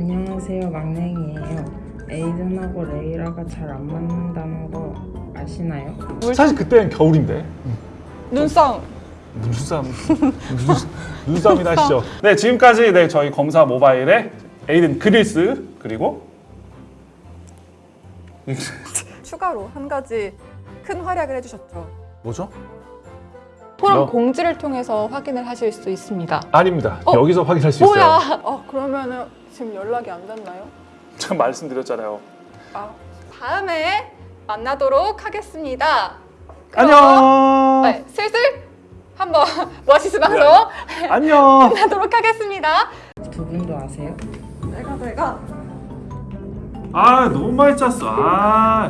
안녕하세요 막냉이에요 에이든하고 레이라가 잘 안 맞는다는 거 아시나요? 사실 그때는 겨울인데 눈싸움. 눈싸움 눈, 눈싸움이나 하시죠. 네 지금까지 네 저희 검사 모바일의 에이든 그릴스 그리고 추가로 한 가지 큰 활약을 해주셨죠. 뭐죠? 포럼 너? 공지를 통해서 확인을 하실 수 있습니다. 아닙니다. 어? 여기서 확인할 수 있어요. 뭐야? 어 그러면은 지금 연락이 안 됐나요? 제가 말씀드렸잖아요. 아 다음에 만나도록 하겠습니다. 그럼, 안녕. 네, 슬슬 한번 머시스 방송 안녕. 만나도록 하겠습니다. 두 분도 아세요? 내가 내가 아 너무 많이 짰어. 아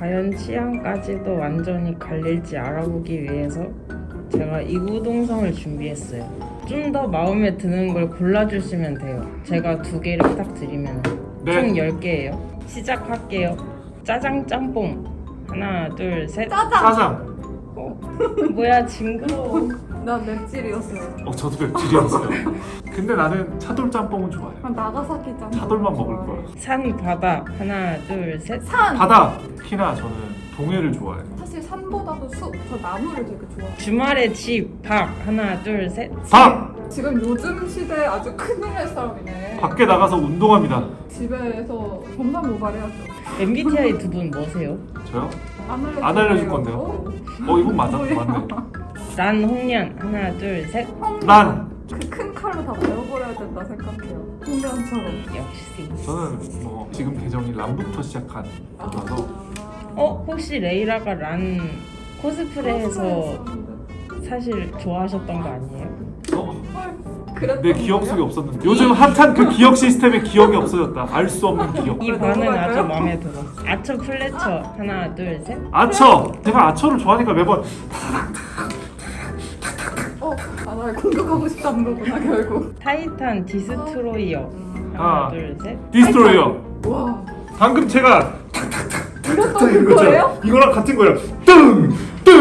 과연 취향까지도 완전히 갈릴지 알아보기 위해서 제가 이구동성을 준비했어요. 좀 더 마음에 드는 걸 골라주시면 돼요. 제가 두 개를 딱 드리면 네. 총 10개예요. 시작할게요. 짜장 짬뽕 하나 둘 셋. 짜장. 짜장. 뭐야 징그러워. 난 맵찔이었어요. 어 저도 맵찔이었어요. 근데 나는 차돌 짬뽕은 좋아해. 나가사키 짬뽕. 차돌만 먹을 거야. 산 바다 하나 둘 셋. 산. 바다. 특히나 저는 동해를 좋아해. 사실 산보다도 숲, 저 나무를 되게 좋아해요. 주말에 집 밥 하나 둘 셋. 밥. 지금 요즘 시대에 아주 큰일 날 사람이네. 밖에 나가서 운동합니다. 집에서 검사 모발 해야죠. MBTI 두 분 뭐세요? 저요? 안 알려줄, 안 알려줄. 건데요? 오. 어 이건 맞아. 맞네. 란 홍련 하나 둘 셋. 난 그큰 칼로 다 베어버려야 된다 생각해요. 홍련처럼. 역시. 저는 뭐 지금 계정이 람부터 시작한 거라서 어 혹시 레이라가 란 코스프레해서 사실 좋아하셨던 거 아니에요? 어, 내 기억 속에? 없었는데 요즘 핫한 그 기억 시스템에 기억이 없어졌다. 알 수 없는 기억. 이 넘어갈까요? 아주 마음에 들어. 아처 플래처 하나 둘 셋. 아처. 제가 아처를 좋아하니까 매번 어, 아, 날 공격하고 싶다는 거구나 결국. 타이탄 디스트로이어 하나 아. 둘 셋. 디스트로이어. 와, 방금 제가 이것도 그거예요? 이거랑 같은 거예요. 뜬.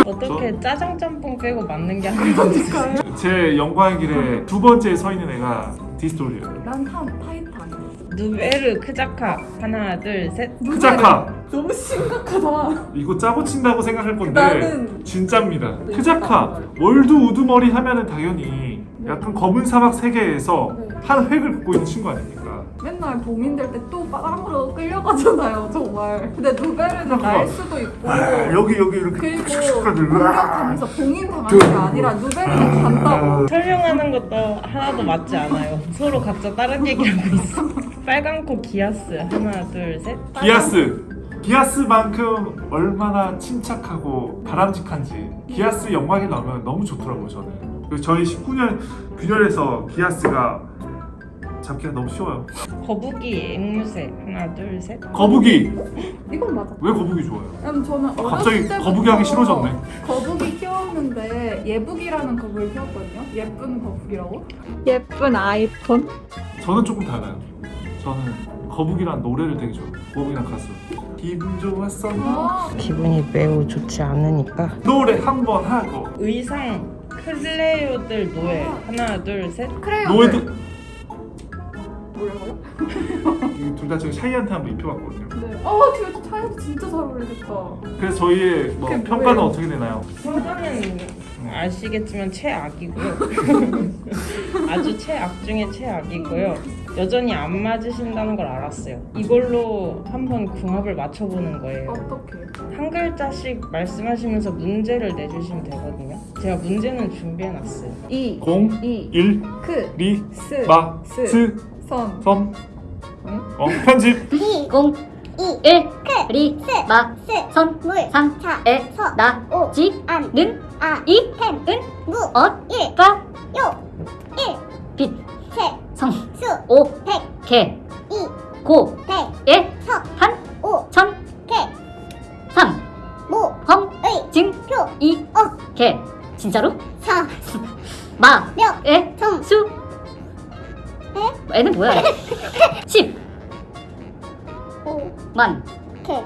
어떻게 짜장 짬뽕 빼고 맞는 게 아니라 제 영광의 길에 두 번째에 서 있는 애가 디스트로이어. 난 타, 타이탄. 누베르 크자카 하나 둘 셋. 크자카. 너무 심각하다. 이거 짜고 친다고 생각할 건데 나는- 진짜입니다. 네, 크자카 world 우두머리 하면은 당연히 약간 검은 사막 세계에서 네. 한 획을 긋고 있는 친구 아닙니까? 맨날 봄인 될때또 빵으로 끌려가잖아요, 정말. 근데 누베르는. 날 수도 있고. 아, 여기 여기 이렇게 그리고 슉슉 공격하면서 봉인 당하는 게 아니라 누베르는 간다고. 설명하는 것도 하나도 맞지 않아요. 서로 각자 다른 얘기하고 있어. 빨간 코 기아스 하나 둘 셋. 기아스 기아스만큼 얼마나 침착하고 바람직한지 기아스 영광에 나오면 너무 좋더라고요 저는 저희 19년 균열에서 기아스가 잡기가 너무 쉬워요 거북이 앵무새 하나 둘 셋. 거북이 이건 맞아. 왜 거북이? 왜냐면 저는 어렸을 갑자기 거북이 하기 싫어졌네 거북이 키웠는데 예북이라는 거북이 키웠거든요. 예쁜 거북이라고. 예쁜 아이폰? 저는 조금 달라요 저는 거북이란 노래를 되게 좋아해요 거북이란 가수 기분 좋았어 아, 기분이 매우 좋지 않으니까 노래 한 번 하고 의상 클레오들 노예 하나 둘 셋. 크레용. 노예도 뭐라고요? 둘 다 지금 샤이한테 한번 입혀봤거든요 네. 어, 뒤에 차이도 진짜 잘 어울리겠다. 그래서 저희의 뭐 평가는 뭐예요? 어떻게 되나요? 평가는 아시겠지만 최악이고요. 아주 최악 중에 최악이고요. 여전히 안 맞으신다는 걸 알았어요. 이걸로 한번 궁합을 맞춰보는 거예요. 어떻게? 한 글자씩 말씀하시면서 문제를 내주시면 되거든요. 제가 문제는 준비해놨어요. 이, 공, 이, 일, 크, 리, 스, 마, 스, 스, 선. 섬, 응? 어, 편집, 공, 이, 일, 크, 리, 스, 마, 스, 선, 물, 상, 차, 에, 서, 나, 오, 지, 않, 는, 아, 이, 템, 은, 무, 엇, 일, 가, 요, 일, 빛, 세, 성, 수, 오, 백, 개, 이, 고, 백, 일, 서, 한, 오, 천, 개, 삼, 모, 험, 의, 증, 표, 이, 어, 개, 진짜로? 사, 마, 명, 에, 성, 수, 에? 애는 뭐야? 십, 오, 만, 개,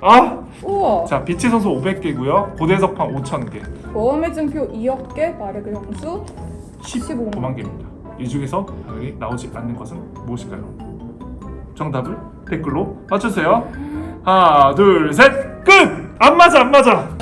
아, 우와. 자, 빛의 선수 500개고요, 고대석판 5,000개, 모험의 증표 2억 개, 마력의 형수 15만 개입니다. 이 중에서 당연히 나오지 않는 것은 무엇일까요? 정답을 댓글로 맞추세요. 하나, 둘, 셋, 끝! 안 맞아, 안 맞아.